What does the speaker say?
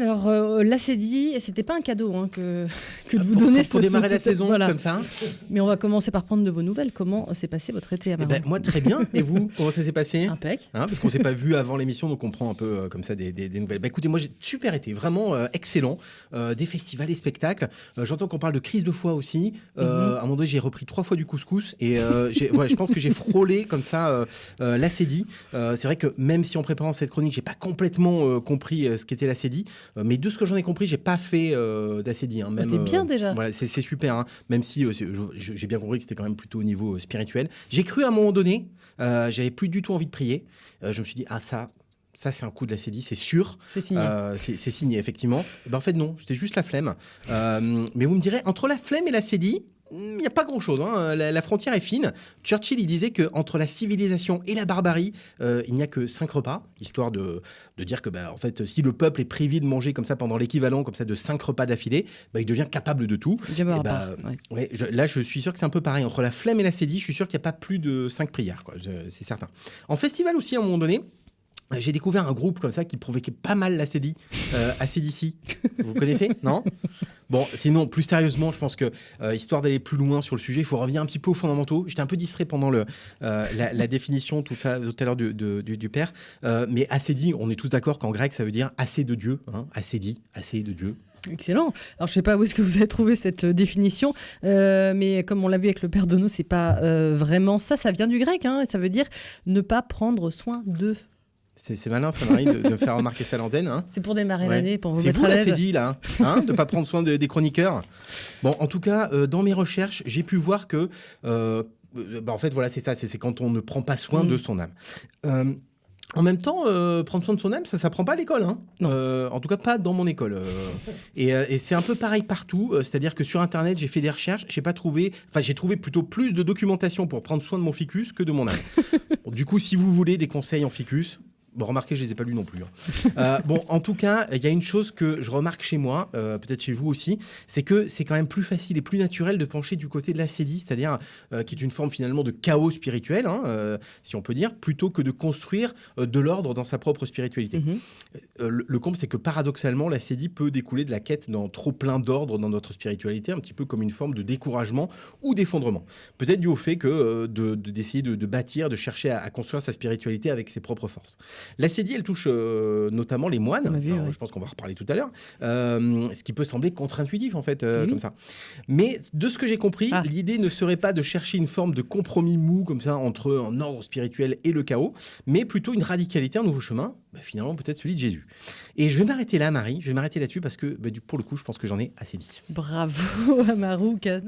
Alors, euh, l'acédie, c'était pas un cadeau hein, que, que de vous Pour- donner pour, pour ce- démarrer ce- la saison voilà. comme ça. Mais on va commencer par prendre de vos nouvelles. Comment s'est passé votre été à Eh ben, moi très bien. Et vous, comment ça s'est passé Impec. Hein, parce qu'on s'est pas vu avant l'émission, donc on prend un peu euh, comme ça des, des- des nouvelles. Bah, écoutez, moi j'ai super été, vraiment euh, excellent. Euh, des festivals, des spectacles. J'entends qu'on parle de crise de foi aussi. Euh, À un moment donné, j'ai repris trois fois du couscous et ouais, je pense que j'ai frôlé comme ça l'acédie. Euh, C'est vrai que même si en préparant cette chronique, j'ai pas complètement compris ce qu'était l'acédie, euh, mais de ce que j'en ai compris, j'ai pas fait euh, d'acédie. hein, même, c'est bien déjà. Voilà, c'est super. hein, même si euh, j'ai bien compris que c'était quand même plutôt au niveau euh, spirituel. J'ai cru à un moment donné, euh, j'avais plus du tout envie de prier. Euh, je me suis dit, ah ça, ça c'est un coup de l'acédie, c'est sûr. C'est signé. Euh, c'est signé, effectivement. Eh ben, en fait, non, c'était juste la flemme. Euh, mais vous me direz, entre la flemme et l'acédie, il n'y a pas grand-chose. hein. La, la frontière est fine. Churchill, il disait que entre la civilisation et la barbarie, euh, il n'y a que cinq repas, histoire de, de dire que, bah, en fait, si le peuple est privé de manger comme ça pendant l'équivalent comme ça de cinq repas d'affilée, bah, il devient capable de tout. J'aime pas. Ouais. Ouais, je- là, je suis sûr que c'est un peu pareil. Entre la flemme et l'acédie, je suis sûr qu'il n'y a pas plus de cinq prières, C'est certain. En festival aussi, à un moment donné, j'ai découvert un groupe comme ça qui provoquait pas mal l'acédie. Euh, ACDC. Vous connaissez Non? Bon, sinon, plus sérieusement, je pense que, euh, histoire d'aller plus loin sur le sujet, il faut revenir un petit peu aux fondamentaux. J'étais un peu distrait pendant euh, la, définition tout, à l'heure du, père. Euh, mais acédie, on est tous d'accord qu'en grec, ça veut dire assez de Dieu. Hein acédie, assez de Dieu. Excellent. Alors, je sais pas où est-ce que vous avez trouvé cette définition, mais comme on l'a vu avec le père Dono, c'est pas vraiment ça. Ça vient du grec, hein, ça veut dire ne pas prendre soin d'eux. C'est malin, ça, Marie, de, de me faire remarquer ça à l'antenne. Hein C'est pour démarrer Ouais. l'année, pour vous C'est mettre vous à là, l'aise. c'est dit là, hein, hein, de pas prendre soin de- des chroniqueurs. Bon, en tout cas, euh, dans mes recherches, j'ai pu voir que, euh, euh, bah, en fait, voilà, c'est ça, c'est quand on ne prend pas soin Mm. de son âme. Euh, en même temps, euh, prendre soin de son âme, ça s'apprend pas à l'école. Hein. Euh, en tout cas, pas dans mon école. euh. et et c'est un peu pareil partout. C'est-à-dire que sur Internet, j'ai fait des recherches, j'ai pas trouvé, enfin, j'ai trouvé plutôt plus de documentation pour prendre soin de mon ficus que de mon âme. Bon, du coup, si vous voulez des conseils en ficus, bon, remarquez, je les ai pas lus non plus. hein. Euh, bon, en tout cas, il y a une chose que je remarque chez moi, euh, peut-être chez vous aussi, c'est que c'est quand même plus facile et plus naturel de pencher du côté de l'acédie, c'est-à-dire euh, qui est une forme finalement de chaos spirituel, hein, si on peut dire, plutôt que de construire de l'ordre dans sa propre spiritualité. Mhm. Euh, le, le comble, c'est que paradoxalement, l'acédie peut découler de la quête dans trop plein d'ordre dans notre spiritualité, un petit peu comme une forme de découragement ou d'effondrement. Peut-être dû au fait que de- de- d'essayer de, de bâtir, de chercher à, à construire sa spiritualité avec ses propres forces. L'acédie, elle touche euh, notamment les moines. On l'a vu, Alors, ouais. Je pense qu'on va en reparler tout à l'heure. Euh, ce qui peut sembler contre-intuitif, en fait, euh, Oui. comme ça. Mais de ce que j'ai compris, Ah. l'idée ne serait pas de chercher une forme de compromis mou, comme ça, entre un ordre spirituel et le chaos, mais plutôt une radicalité, un nouveau chemin, bah, finalement, peut-être celui de Jésus. Et je vais m'arrêter là, Marie. Je vais m'arrêter là-dessus parce que, bah, du- pour le coup, je pense que j'en ai assez dit. Bravo, Amarou Kazna.